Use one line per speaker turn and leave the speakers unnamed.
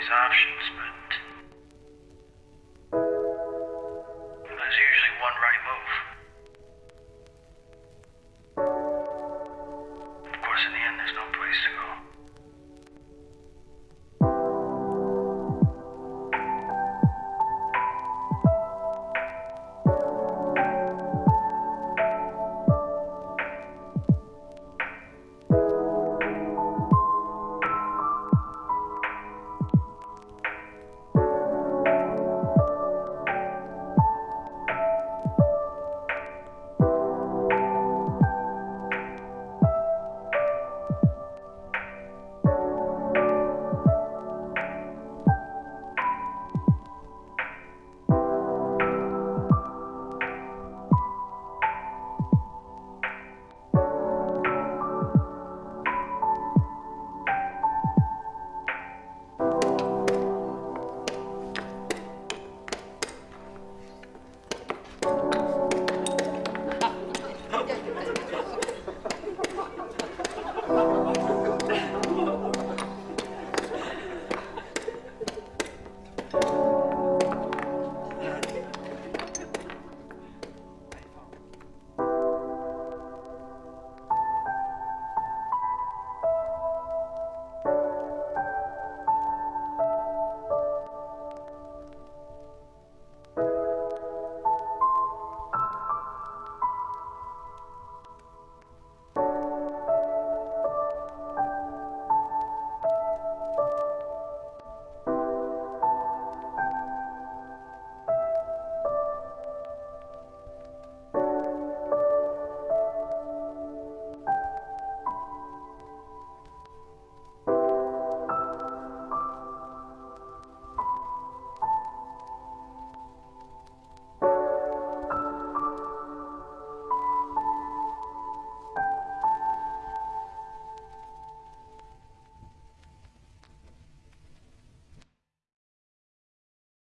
these options, but there's usually one right move. Of course, in the end, there's no place to go.